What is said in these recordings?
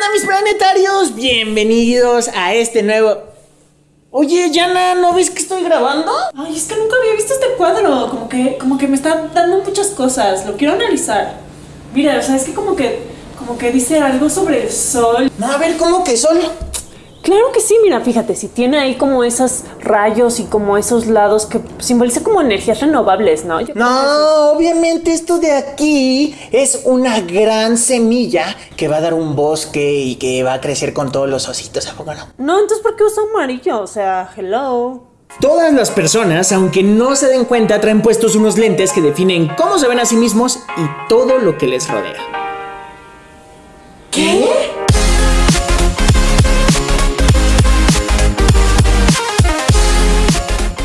onda mis planetarios? Bienvenidos a este nuevo... Oye, Yana, ¿no ves que estoy grabando? Ay, es que nunca había visto este cuadro. Como que, como que me está dando muchas cosas. Lo quiero analizar. Mira, o sea, es que como que, como que dice algo sobre el sol. No, a ver, ¿cómo que sol? Claro que sí, mira, fíjate, si tiene ahí como esos rayos y como esos lados que simboliza como energías renovables, ¿no? Yo No, obviamente esto de aquí es una gran semilla que va a dar un bosque y que va a crecer con todos los ositos, ¿a poco no? No, entonces ¿por qué usa amarillo? O sea, hello. Todas las personas, aunque no se den cuenta, traen puestos unos lentes que definen cómo se ven a sí mismos y todo lo que les rodea.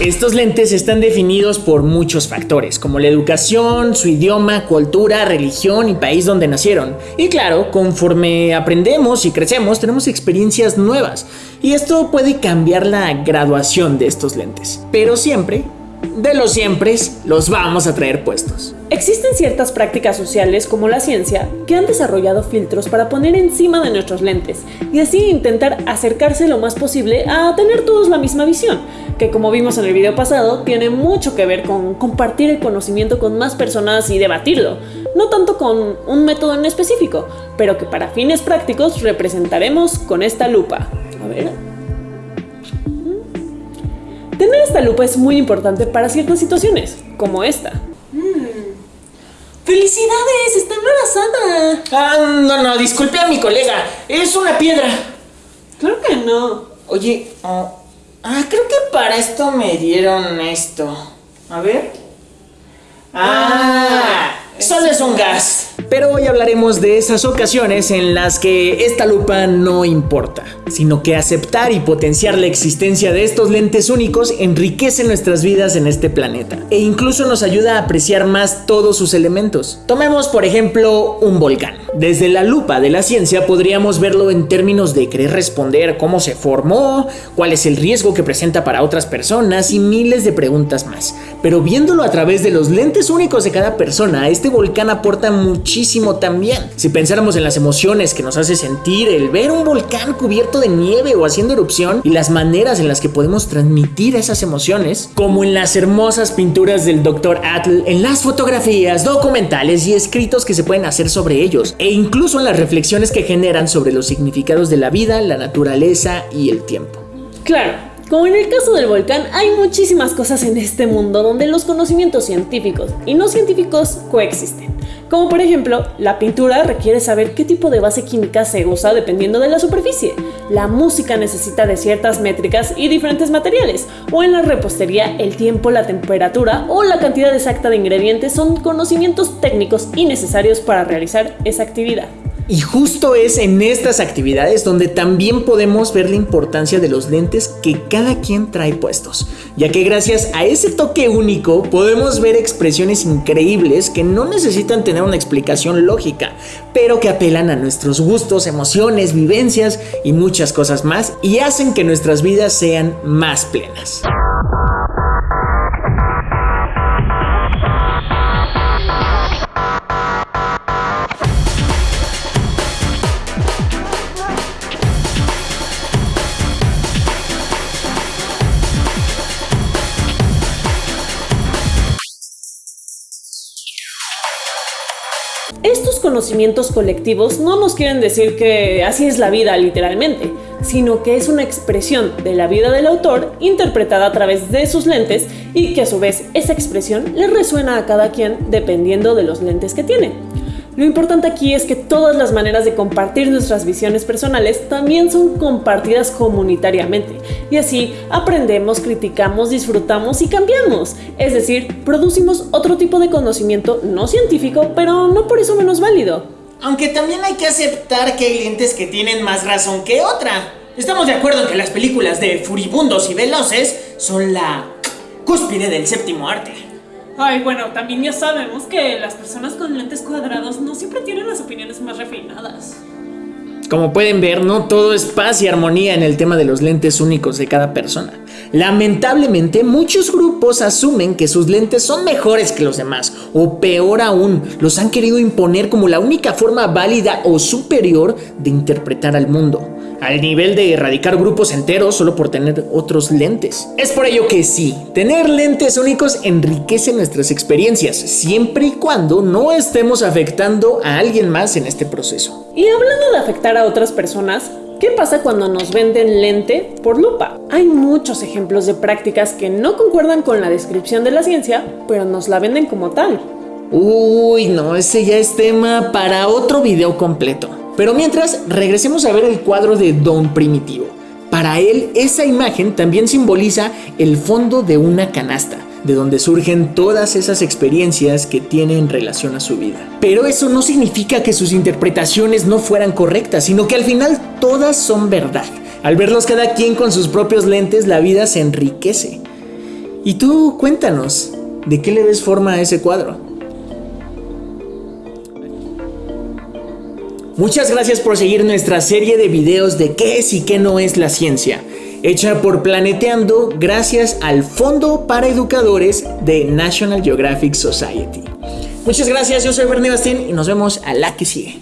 Estos lentes están definidos por muchos factores, como la educación, su idioma, cultura, religión y país donde nacieron. Y claro, conforme aprendemos y crecemos, tenemos experiencias nuevas. Y esto puede cambiar la graduación de estos lentes. Pero siempre de los siempre los vamos a traer puestos. Existen ciertas prácticas sociales como la ciencia que han desarrollado filtros para poner encima de nuestros lentes y así intentar acercarse lo más posible a tener todos la misma visión, que como vimos en el video pasado tiene mucho que ver con compartir el conocimiento con más personas y debatirlo, no tanto con un método en específico, pero que para fines prácticos representaremos con esta lupa. A ver. Tener esta lupa es muy importante para ciertas situaciones, como esta. Mm. ¡Felicidades! ¡Está embarazada! Ah, no, no, disculpe a mi colega. Es una piedra. Claro que no. Oye, oh, ah, creo que para esto me dieron esto. A ver. Ah, solo es un gas. Pero hoy hablaremos de esas ocasiones en las que esta lupa no importa, sino que aceptar y potenciar la existencia de estos lentes únicos enriquece nuestras vidas en este planeta e incluso nos ayuda a apreciar más todos sus elementos. Tomemos por ejemplo un volcán. Desde la lupa de la ciencia podríamos verlo en términos de querer responder cómo se formó, cuál es el riesgo que presenta para otras personas y miles de preguntas más. Pero viéndolo a través de los lentes únicos de cada persona, este volcán aporta muchísimo también. Si pensáramos en las emociones que nos hace sentir el ver un volcán cubierto de nieve o haciendo erupción y las maneras en las que podemos transmitir esas emociones, como en las hermosas pinturas del Dr. Atl, en las fotografías, documentales y escritos que se pueden hacer sobre ellos, e incluso en las reflexiones que generan sobre los significados de la vida, la naturaleza y el tiempo. Claro, como en el caso del volcán, hay muchísimas cosas en este mundo donde los conocimientos científicos y no científicos coexisten. Como por ejemplo, la pintura requiere saber qué tipo de base química se usa dependiendo de la superficie. La música necesita de ciertas métricas y diferentes materiales. O en la repostería, el tiempo, la temperatura o la cantidad exacta de ingredientes son conocimientos técnicos y necesarios para realizar esa actividad. Y justo es en estas actividades donde también podemos ver la importancia de los lentes que cada quien trae puestos, ya que gracias a ese toque único podemos ver expresiones increíbles que no necesitan tener una explicación lógica, pero que apelan a nuestros gustos, emociones, vivencias y muchas cosas más y hacen que nuestras vidas sean más plenas. Estos conocimientos colectivos no nos quieren decir que así es la vida literalmente, sino que es una expresión de la vida del autor interpretada a través de sus lentes y que a su vez esa expresión le resuena a cada quien dependiendo de los lentes que tiene. Lo importante aquí es que todas las maneras de compartir nuestras visiones personales también son compartidas comunitariamente y así aprendemos, criticamos, disfrutamos y cambiamos. Es decir, producimos otro tipo de conocimiento no científico, pero no por eso menos válido. Aunque también hay que aceptar que hay lentes que tienen más razón que otra. Estamos de acuerdo en que las películas de furibundos y veloces son la cúspide del séptimo arte. Ay, bueno, también ya sabemos que las personas con lentes cuadrados no siempre tienen las opiniones más refinadas. Como pueden ver, no todo es paz y armonía en el tema de los lentes únicos de cada persona. Lamentablemente, muchos grupos asumen que sus lentes son mejores que los demás, o peor aún, los han querido imponer como la única forma válida o superior de interpretar al mundo, al nivel de erradicar grupos enteros solo por tener otros lentes. Es por ello que sí, tener lentes únicos enriquece nuestras experiencias, siempre y cuando no estemos afectando a alguien más en este proceso. Y hablando de afectar a otras personas, ¿Qué pasa cuando nos venden lente por lupa? Hay muchos ejemplos de prácticas que no concuerdan con la descripción de la ciencia, pero nos la venden como tal. Uy, no, ese ya es tema para otro video completo. Pero mientras, regresemos a ver el cuadro de Don Primitivo. Para él, esa imagen también simboliza el fondo de una canasta de donde surgen todas esas experiencias que tiene en relación a su vida. Pero eso no significa que sus interpretaciones no fueran correctas, sino que al final todas son verdad. Al verlos cada quien con sus propios lentes, la vida se enriquece. Y tú cuéntanos, ¿de qué le ves forma a ese cuadro? Muchas gracias por seguir nuestra serie de videos de qué es y qué no es la ciencia hecha por Planeteando gracias al Fondo para Educadores de National Geographic Society. Muchas gracias, yo soy Bernie Bastín y nos vemos a la que sigue.